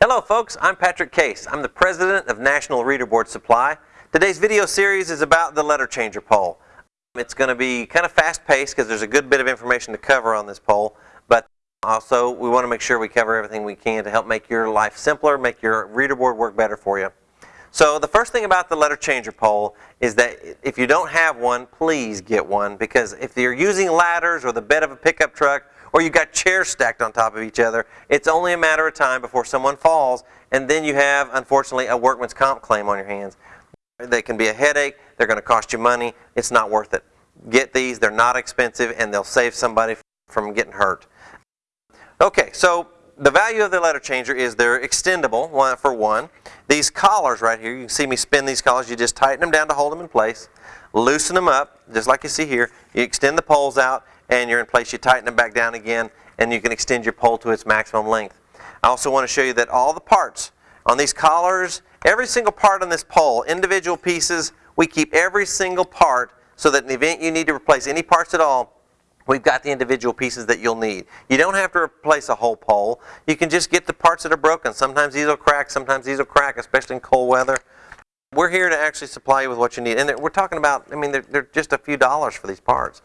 Hello folks, I'm Patrick Case. I'm the president of National Reader Board Supply. Today's video series is about the letter changer pole. It's going to be kind of fast paced because there's a good bit of information to cover on this pole, but also we want to make sure we cover everything we can to help make your life simpler, make your reader board work better for you. So the first thing about the letter changer pole is that if you don't have one, please get one because if you're using ladders or the bed of a pickup truck or you've got chairs stacked on top of each other, it's only a matter of time before someone falls and then you have, unfortunately, a workman's comp claim on your hands. They can be a headache, they're going to cost you money, it's not worth it. Get these, they're not expensive and they'll save somebody from getting hurt. Okay, so the value of the letter changer is they're extendable, one for one. These collars right here, you can see me spin these collars, you just tighten them down to hold them in place, loosen them up, just like you see here. You extend the poles out and you're in place, you tighten them back down again, and you can extend your pole to its maximum length. I also want to show you that all the parts on these collars, every single part on this pole, individual pieces, we keep every single part so that in the event you need to replace any parts at all, we've got the individual pieces that you'll need. You don't have to replace a whole pole. You can just get the parts that are broken. Sometimes these will crack, sometimes these will crack, especially in cold weather. We're here to actually supply you with what you need. And we're talking about, I mean, they're, they're just a few dollars for these parts.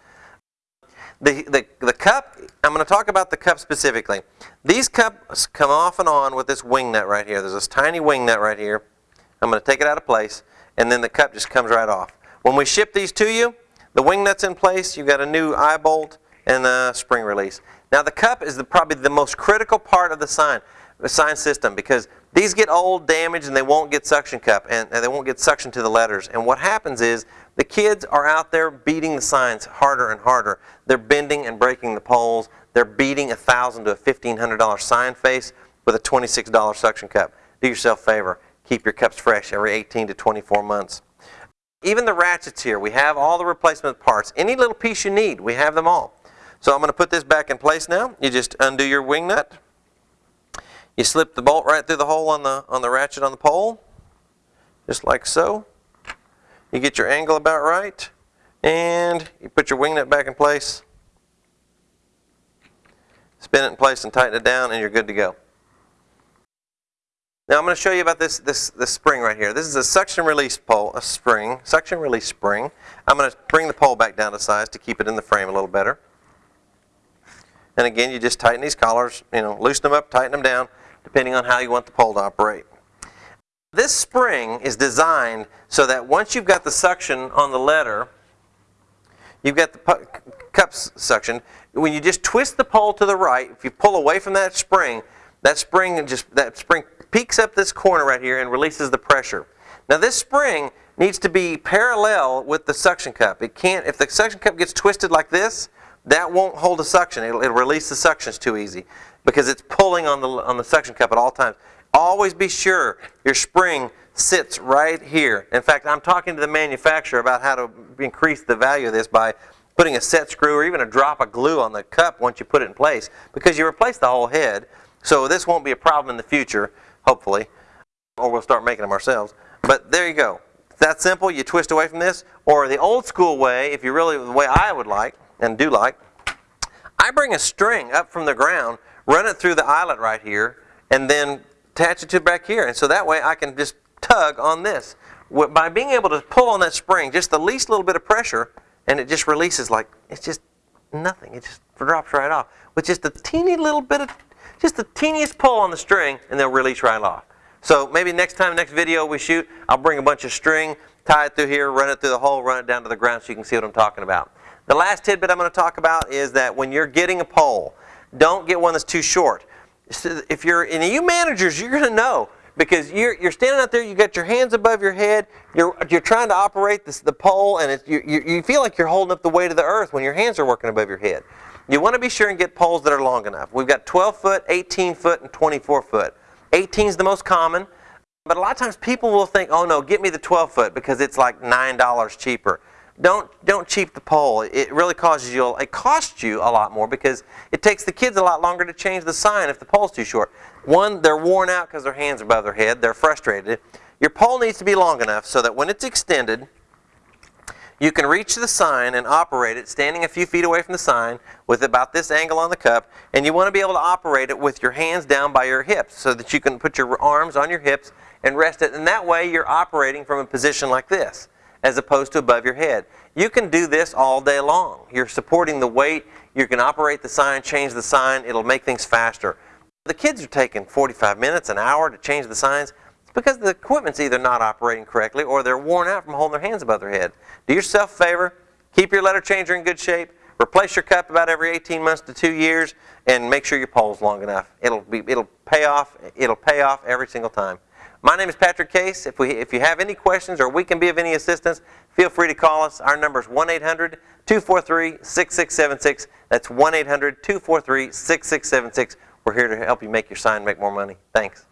The, the, the cup, I'm going to talk about the cup specifically. These cups come off and on with this wing nut right here. There's this tiny wing nut right here. I'm going to take it out of place, and then the cup just comes right off. When we ship these to you, the wing nut's in place, you've got a new eye bolt and a spring release. Now the cup is the, probably the most critical part of the sign, the sign system because these get old, damaged, and they won't get suction cup, and, and they won't get suction to the letters. And what happens is the kids are out there beating the signs harder and harder. They're bending and breaking the poles. They're beating a thousand to a fifteen hundred dollar sign face with a twenty-six dollar suction cup. Do yourself a favor. Keep your cups fresh every 18 to 24 months. Even the ratchets here, we have all the replacement parts. Any little piece you need, we have them all. So I'm going to put this back in place now. You just undo your wing nut. You slip the bolt right through the hole on the, on the ratchet on the pole, just like so. You get your angle about right, and you put your wing nut back in place, spin it in place and tighten it down, and you're good to go. Now I'm going to show you about this, this, this spring right here. This is a suction release pole, a spring, suction release spring. I'm going to bring the pole back down to size to keep it in the frame a little better. And again, you just tighten these collars, you know, loosen them up, tighten them down, depending on how you want the pole to operate. This spring is designed so that once you've got the suction on the letter, you've got the cups suction. When you just twist the pole to the right, if you pull away from that spring, that spring just that spring peaks up this corner right here and releases the pressure. Now this spring needs to be parallel with the suction cup. It can't if the suction cup gets twisted like this, that won't hold the suction. It'll, it'll release the suctions too easy because it's pulling on the on the suction cup at all times. Always be sure your spring sits right here. In fact, I'm talking to the manufacturer about how to increase the value of this by putting a set screw or even a drop of glue on the cup once you put it in place because you replace the whole head. So this won't be a problem in the future, hopefully, or we'll start making them ourselves. But there you go. It's that simple. You twist away from this. Or the old school way, if you really, the way I would like and do like, I bring a string up from the ground, run it through the eyelet right here, and then attach it to back here. And so that way I can just tug on this. By being able to pull on that spring, just the least little bit of pressure, and it just releases like, it's just nothing. It just drops right off. With just a teeny little bit of, just the teeniest pull on the string, and they'll release right off. So maybe next time, next video we shoot, I'll bring a bunch of string, tie it through here, run it through the hole, run it down to the ground so you can see what I'm talking about. The last tidbit I'm going to talk about is that when you're getting a pole, don't get one that's too short if you're, and you managers, you're going to know because you're, you're standing out there, you got your hands above your head, you're, you're trying to operate this, the pole, and it's, you, you, you feel like you're holding up the weight of the earth when your hands are working above your head. You want to be sure and get poles that are long enough. We've got 12 foot, 18 foot, and 24 foot. 18 is the most common, but a lot of times people will think, oh no, get me the 12 foot because it's like $9 cheaper. Don't, don't cheap the pole. It really causes you, it costs you a lot more because it takes the kids a lot longer to change the sign if the pole's too short. One, they're worn out because their hands are above their head. They're frustrated. Your pole needs to be long enough so that when it's extended, You can reach the sign and operate it standing a few feet away from the sign with about this angle on the cup, and you want to be able to operate it with your hands down by your hips so that you can put your arms on your hips and rest it, and that way you're operating from a position like this as opposed to above your head. You can do this all day long. You're supporting the weight, you can operate the sign, change the sign, it'll make things faster. The kids are taking 45 minutes, an hour to change the signs. Because the equipment's either not operating correctly or they're worn out from holding their hands above their head. Do yourself a favor, keep your letter changer in good shape, replace your cup about every 18 months to two years, and make sure your pole's long enough. It'll, be, it'll pay off, it'll pay off every single time. My name is Patrick Case. If, we, if you have any questions or we can be of any assistance, feel free to call us. Our number is 1-800-243-6676. That's 1-800-243-6676. We're here to help you make your sign make more money. Thanks.